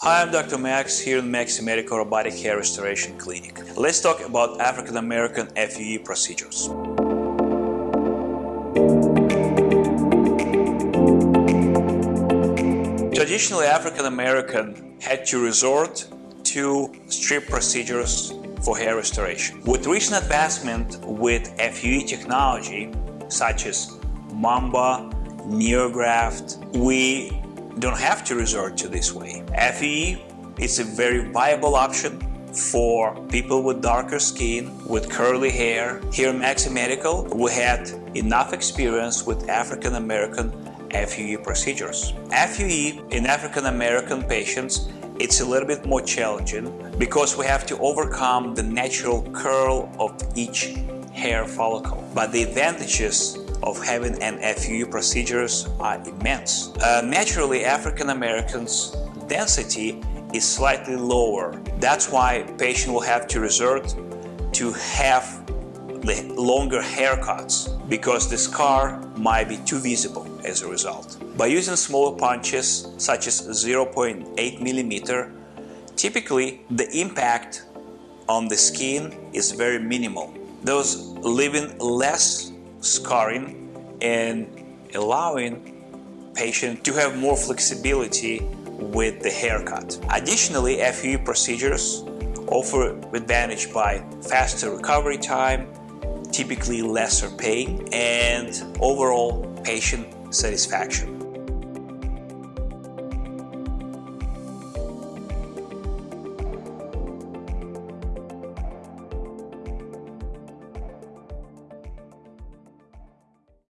Hi, I'm Dr. Max here in Maxi Medical Robotic Hair Restoration Clinic. Let's talk about African American FUE procedures. Traditionally, African American had to resort to strip procedures for hair restoration. With recent advancement with FUE technology, such as Mamba, NeoGraft, we don't have to resort to this way. FUE is a very viable option for people with darker skin, with curly hair. Here at Maxi Medical, we had enough experience with African American FUE procedures. FUE in African American patients it's a little bit more challenging because we have to overcome the natural curl of each hair follicle. But the advantages of having an FUE procedures are immense. Uh, naturally, African Americans' density is slightly lower. That's why patient will have to resort to have the longer haircuts because the scar might be too visible as a result. By using smaller punches such as 0.8 millimeter, typically the impact on the skin is very minimal, Those leaving less scarring and allowing patient to have more flexibility with the haircut. Additionally, FUE procedures offer advantage by faster recovery time, typically lesser pain, and overall patient satisfaction.